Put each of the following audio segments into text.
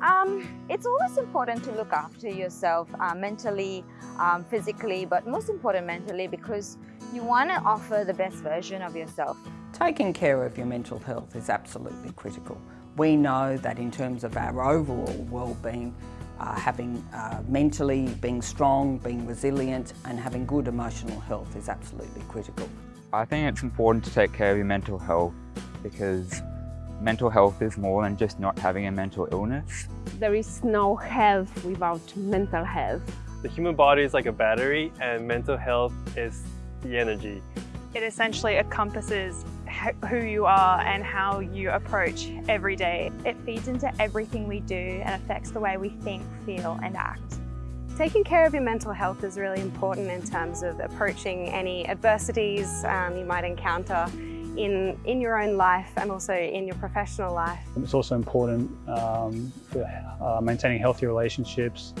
Um, it's always important to look after yourself uh, mentally, um, physically, but most important mentally because you want to offer the best version of yourself. Taking care of your mental health is absolutely critical. We know that in terms of our overall well-being, uh, having uh, mentally, being strong, being resilient and having good emotional health is absolutely critical. I think it's important to take care of your mental health because mental health is more than just not having a mental illness. There is no health without mental health. The human body is like a battery and mental health is the energy. It essentially encompasses who you are and how you approach every day. It feeds into everything we do and affects the way we think, feel and act. Taking care of your mental health is really important in terms of approaching any adversities um, you might encounter in, in your own life and also in your professional life. It's also important um, for uh, maintaining healthy relationships,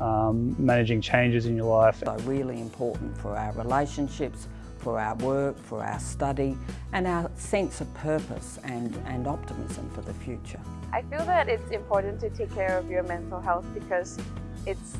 um, managing changes in your life. So really important for our relationships, for our work, for our study and our sense of purpose and, and optimism for the future. I feel that it's important to take care of your mental health because it's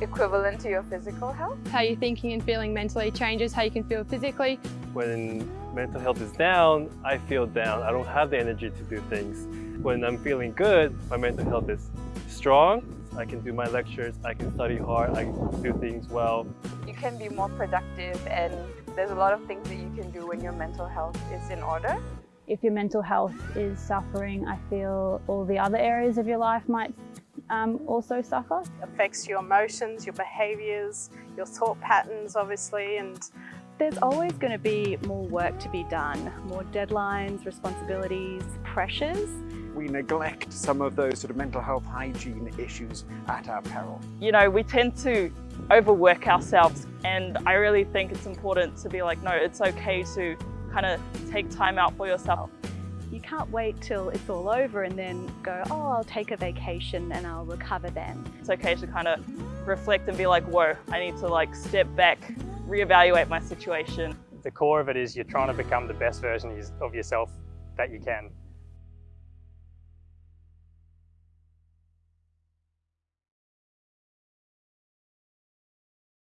equivalent to your physical health. How you're thinking and feeling mentally changes how you can feel physically. When mental health is down, I feel down. I don't have the energy to do things. When I'm feeling good, my mental health is strong. I can do my lectures, I can study hard, I can do things well. You can be more productive and there's a lot of things that you can do when your mental health is in order. If your mental health is suffering, I feel all the other areas of your life might um, also suffer. It affects your emotions, your behaviours, your thought patterns obviously and there's always going to be more work to be done, more deadlines, responsibilities, pressures. We neglect some of those sort of mental health hygiene issues at our peril. You know, we tend to overwork ourselves and I really think it's important to be like, no, it's okay to kind of take time out for yourself. You can't wait till it's all over and then go, oh, I'll take a vacation and I'll recover then. It's okay to kind of reflect and be like, whoa, I need to like step back, reevaluate my situation. The core of it is you're trying to become the best version of yourself that you can.